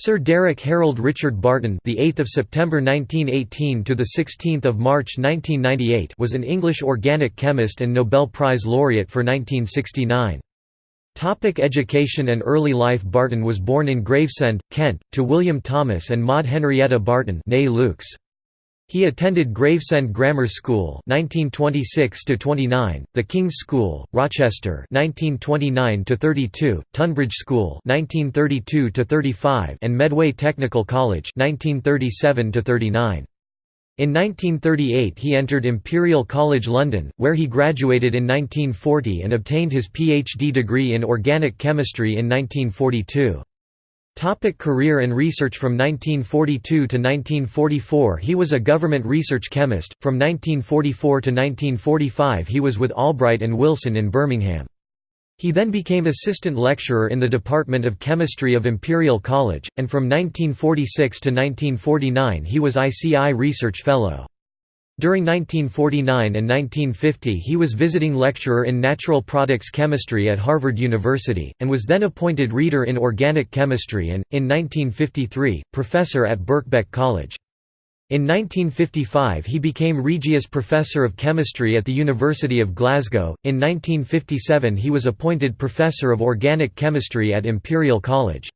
Sir Derek Harold Richard Barton, the 8th of September 1918 to the 16th of March 1998, was an English organic chemist and Nobel Prize laureate for 1969. Topic education and early life Barton was born in Gravesend, Kent, to William Thomas and Maud Henrietta Barton Lukes. He attended Gravesend Grammar School 1926 29, the King's School, Rochester 1929 32, Tonbridge School 1932 35, and Medway Technical College 1937 39. In 1938 he entered Imperial College London, where he graduated in 1940 and obtained his PhD degree in organic chemistry in 1942. Topic career and research From 1942 to 1944 he was a government research chemist, from 1944 to 1945 he was with Albright and Wilson in Birmingham. He then became assistant lecturer in the Department of Chemistry of Imperial College, and from 1946 to 1949 he was ICI Research Fellow. During 1949 and 1950 he was visiting lecturer in natural products chemistry at Harvard University, and was then appointed reader in organic chemistry and, in 1953, professor at Birkbeck College. In 1955 he became Regius Professor of Chemistry at the University of Glasgow. In 1957 he was appointed Professor of Organic Chemistry at Imperial College.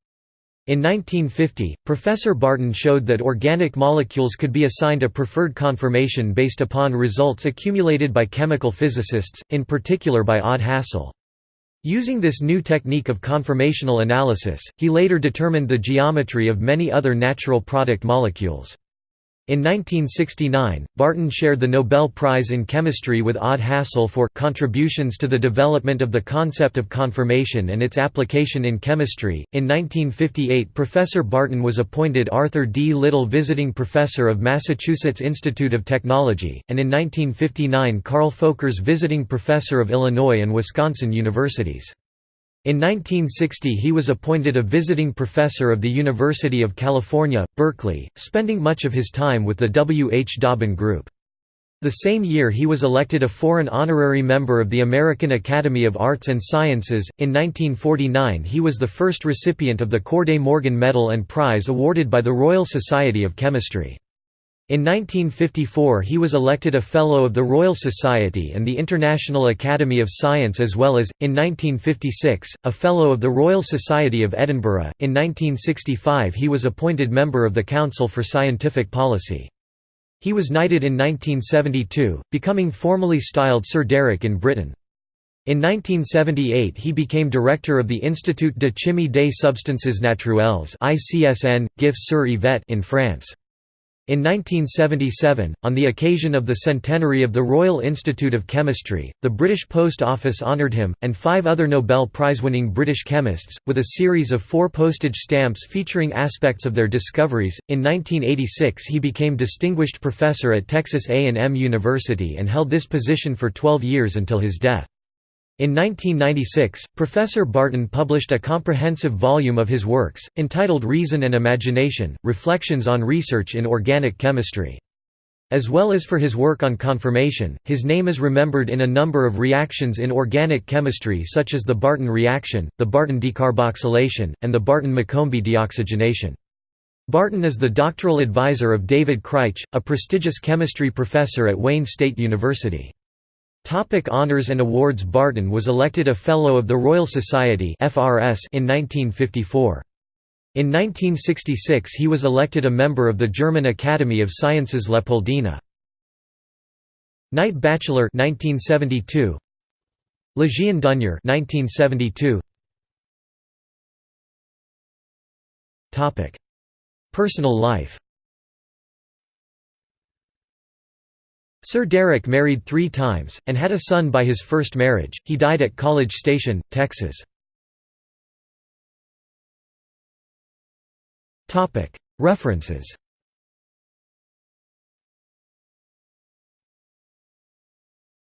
In 1950, Professor Barton showed that organic molecules could be assigned a preferred conformation based upon results accumulated by chemical physicists, in particular by Odd Hassel. Using this new technique of conformational analysis, he later determined the geometry of many other natural product molecules. In 1969, Barton shared the Nobel Prize in Chemistry with Odd Hassel for contributions to the development of the concept of conformation and its application in chemistry. In 1958, Professor Barton was appointed Arthur D. Little Visiting Professor of Massachusetts Institute of Technology, and in 1959 Carl Folkers Visiting Professor of Illinois and Wisconsin Universities. In 1960 he was appointed a visiting professor of the University of California, Berkeley, spending much of his time with the W. H. Dauben Group. The same year he was elected a foreign honorary member of the American Academy of Arts and Sciences. In 1949 he was the first recipient of the Corday Morgan Medal and Prize awarded by the Royal Society of Chemistry. In 1954 he was elected a Fellow of the Royal Society and the International Academy of Science as well as, in 1956, a Fellow of the Royal Society of Edinburgh. In 1965 he was appointed member of the Council for Scientific Policy. He was knighted in 1972, becoming formally styled Sir Derek in Britain. In 1978 he became director of the Institut de Chimie des Substances Naturelles in France. In 1977, on the occasion of the centenary of the Royal Institute of Chemistry, the British Post Office honoured him, and five other Nobel Prize-winning British chemists, with a series of four postage stamps featuring aspects of their discoveries. In 1986 he became Distinguished Professor at Texas A&M University and held this position for 12 years until his death. In 1996, Professor Barton published a comprehensive volume of his works, entitled Reason and Imagination, Reflections on Research in Organic Chemistry. As well as for his work on conformation, his name is remembered in a number of reactions in organic chemistry such as the Barton reaction, the Barton decarboxylation, and the Barton-McCombie deoxygenation. Barton is the doctoral advisor of David Crich, a prestigious chemistry professor at Wayne State University. Topic honors and awards Barton was elected a Fellow of the Royal Society in 1954. In 1966 he was elected a member of the German Academy of Sciences Leopoldina. Knight Bachelor 1972. Legion d'honneur 1972. Topic: Personal life Sir Derek married three times, and had a son by his first marriage. He died at College Station, Texas. References